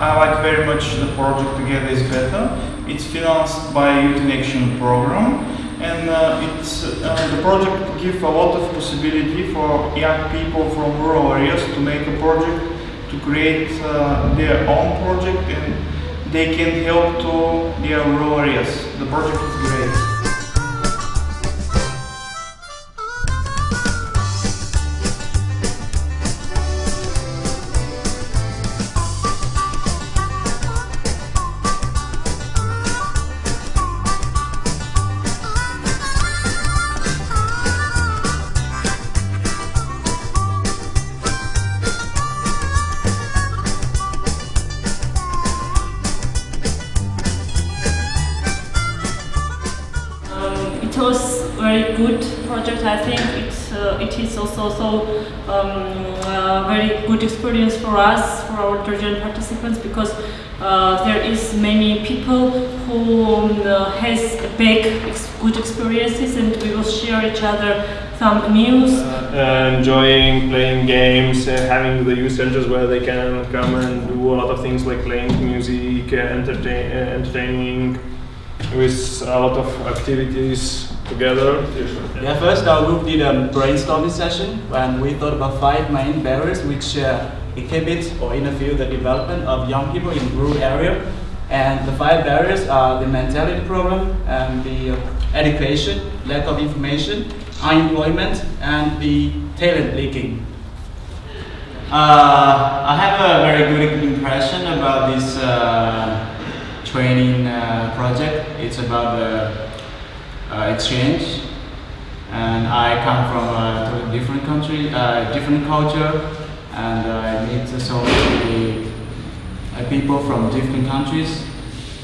I like very much the project Together is Better. It's financed by Youth in Action program and uh, it's, uh, the project gives a lot of possibility for young people from rural areas to make a project, to create uh, their own project and they can help to their rural areas. The project is great. Project. I think it uh, it is also so um, uh, very good experience for us for our Georgian participants because uh, there is many people who um, uh, has big ex good experiences and we will share each other some news. Uh, enjoying playing games, uh, having the youth centers where they can come and do a lot of things like playing music, uh, entertain, uh, entertaining with a lot of activities together. Yeah, first our group did a brainstorming session and we thought about five main barriers which uh, inhibit or interfere the development of young people in rural area. And the five barriers are the mentality problem, and the education, lack of information, unemployment, and the talent leaking. Uh, I have a very good impression about this uh, training uh, project. It's about the exchange, and I come from a different country, uh, different culture, and I meet so many uh, people from different countries.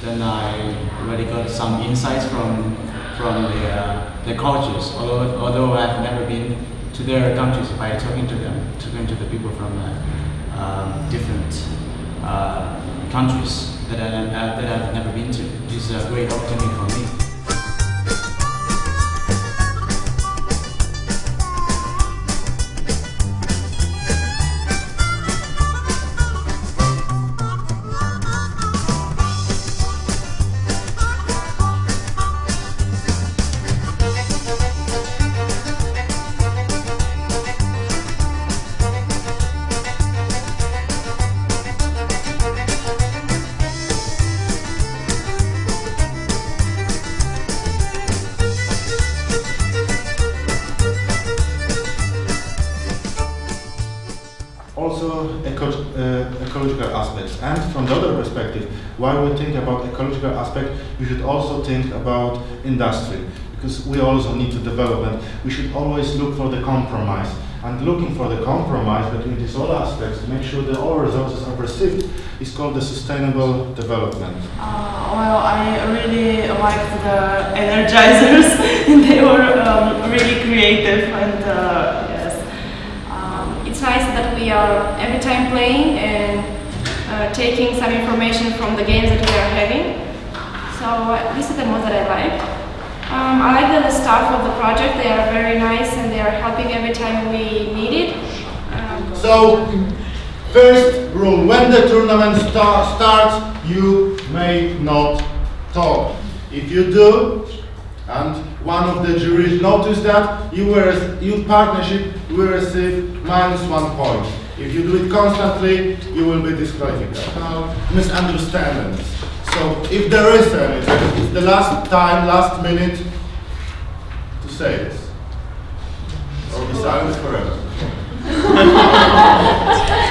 Then I already got some insights from from the, uh, the cultures. Although although I've never been to their countries by talking to them, talking to the people from uh, um, different uh, countries that, I, uh, that I've never been to. This is a great opportunity for me. Also eco uh, ecological aspects. And from the other perspective, while we think about ecological aspect, we should also think about industry, because we also need to develop and we should always look for the compromise. And looking for the compromise between these all aspects to make sure that all resources are perceived is called the sustainable development. Uh, well, I really liked the energizers. they were um, really creative and uh, yes. Um, it's nice that we are every time playing and uh, taking some information from the games that we are having. So this is the most that I like. Um, I like the staff of the project. They are very nice and they are helping every time we need it. Um, So, first rule, when the tournament sta starts, you may not talk. If you do, and one of the juries notice that, you will, you partnership will receive minus one point. If you do it constantly, you will be disqualified. Now, misunderstandings. So, if there is any, it's the last time, last minute to say this. Or be silent forever.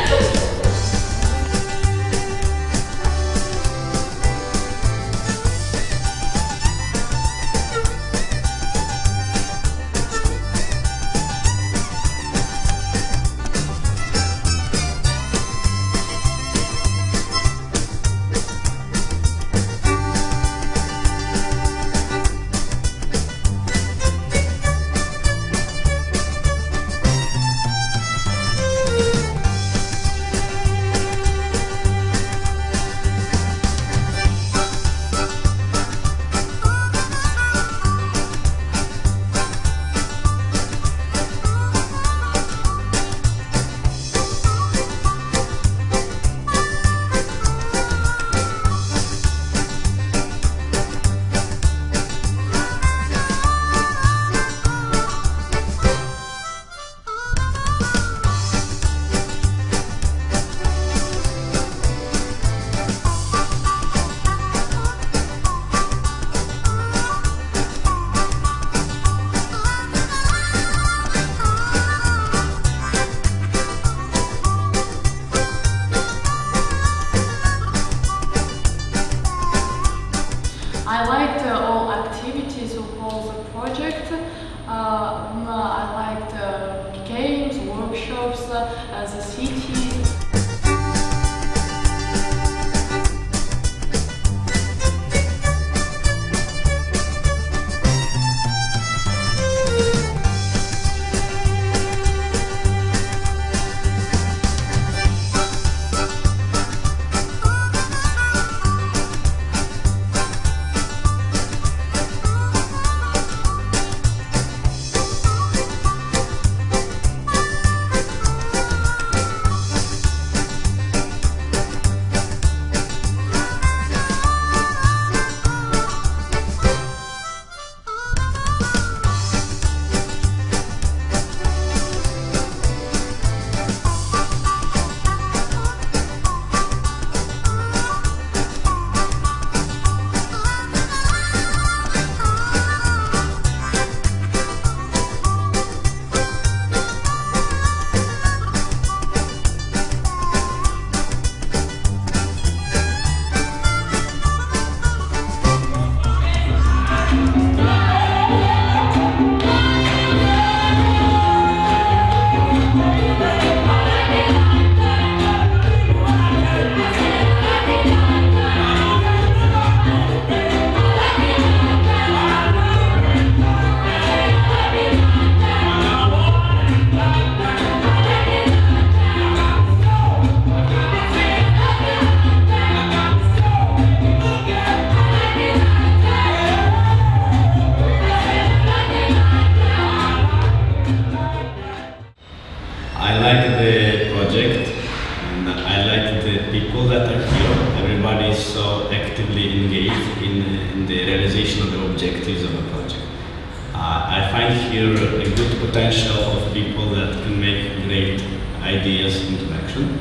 I like the project and I like the people that are here. Everybody is so actively engaged in, in the realization of the objectives of the project. Uh, I find here a good potential of people that can make great ideas into action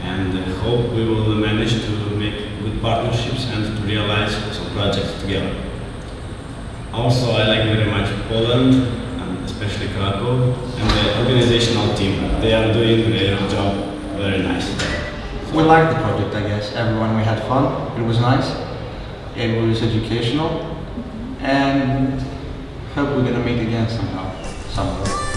and uh, hope we will manage to make good partnerships and to realize some projects together. Also, I like very much Poland, and especially Krakow, and the organizational team. They are doing their job very nice. We liked the project, I guess. Everyone, we had fun. It was nice. It was educational. And hope we're gonna meet again somehow, somewhere.